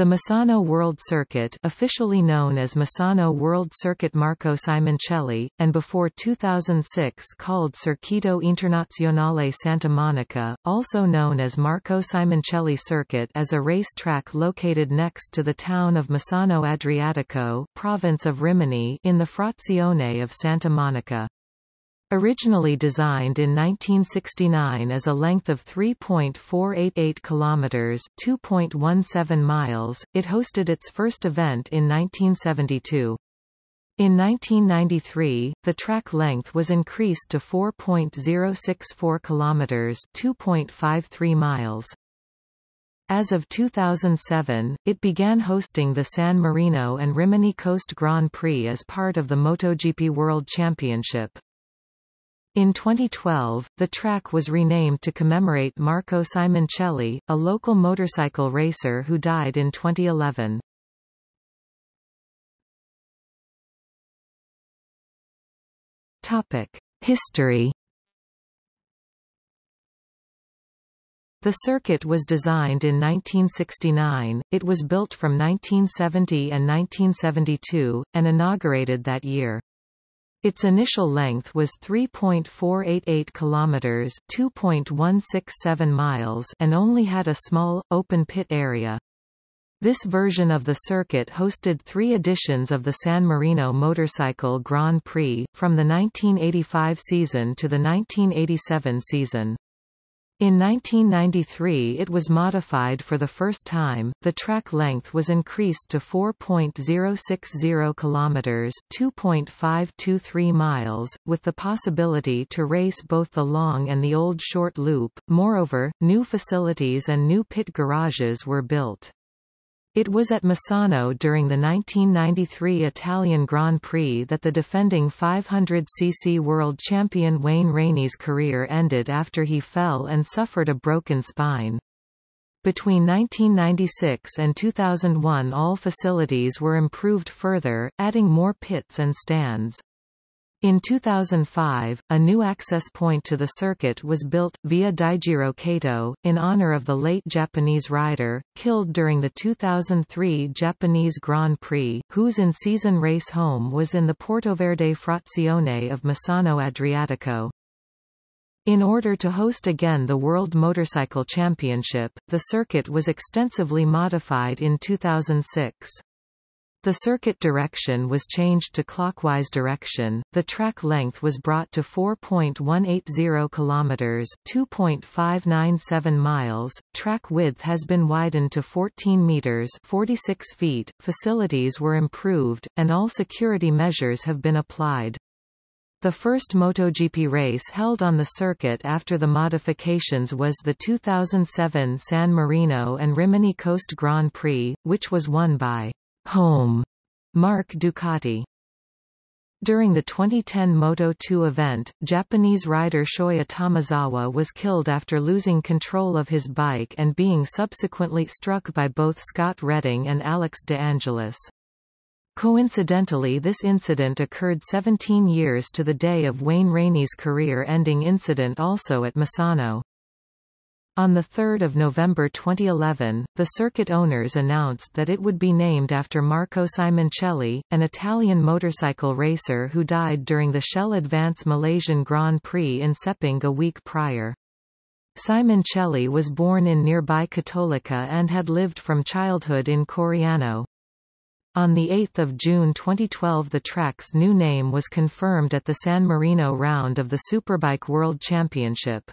The Misano World Circuit officially known as Misano World Circuit Marco Simoncelli, and before 2006 called Circuito Internazionale Santa Monica, also known as Marco Simoncelli Circuit is a racetrack located next to the town of Misano Adriatico, province of Rimini in the frazione of Santa Monica. Originally designed in 1969 as a length of 3.488 kilometers, 2.17 miles, it hosted its first event in 1972. In 1993, the track length was increased to 4.064 kilometers, 2.53 miles. As of 2007, it began hosting the San Marino and Rimini Coast Grand Prix as part of the MotoGP World Championship. In 2012, the track was renamed to commemorate Marco Simoncelli, a local motorcycle racer who died in 2011. Topic: History. The circuit was designed in 1969, it was built from 1970 and 1972, and inaugurated that year. Its initial length was 3.488 kilometers, 2.167 miles, and only had a small open pit area. This version of the circuit hosted three editions of the San Marino Motorcycle Grand Prix, from the 1985 season to the 1987 season. In 1993 it was modified for the first time. The track length was increased to 4.060 kilometers, 2.523 miles, with the possibility to race both the long and the old short loop. Moreover, new facilities and new pit garages were built. It was at Misano during the 1993 Italian Grand Prix that the defending 500cc world champion Wayne Rainey's career ended after he fell and suffered a broken spine. Between 1996 and 2001 all facilities were improved further, adding more pits and stands. In 2005, a new access point to the circuit was built, via Daijiro Kato, in honor of the late Japanese rider, killed during the 2003 Japanese Grand Prix, whose in-season race home was in the Portoverde Frazione of Misano Adriatico. In order to host again the World Motorcycle Championship, the circuit was extensively modified in 2006. The circuit direction was changed to clockwise direction. The track length was brought to 4.180 kilometers, 2.597 miles. Track width has been widened to 14 meters, 46 feet. Facilities were improved and all security measures have been applied. The first MotoGP race held on the circuit after the modifications was the 2007 San Marino and Rimini Coast Grand Prix, which was won by Home marque Ducati. During the 2010 Moto2 event, Japanese rider Shoya Tomizawa was killed after losing control of his bike and being subsequently struck by both Scott Redding and Alex de Angelis. Coincidentally this incident occurred 17 years to the day of Wayne Rainey's career-ending incident also at Misano. On 3 November 2011, the circuit owners announced that it would be named after Marco Simoncelli, an Italian motorcycle racer who died during the Shell Advance Malaysian Grand Prix in Sepang a week prior. Simoncelli was born in nearby Cattolica and had lived from childhood in Coriano. On 8 June 2012 the track's new name was confirmed at the San Marino round of the Superbike World Championship.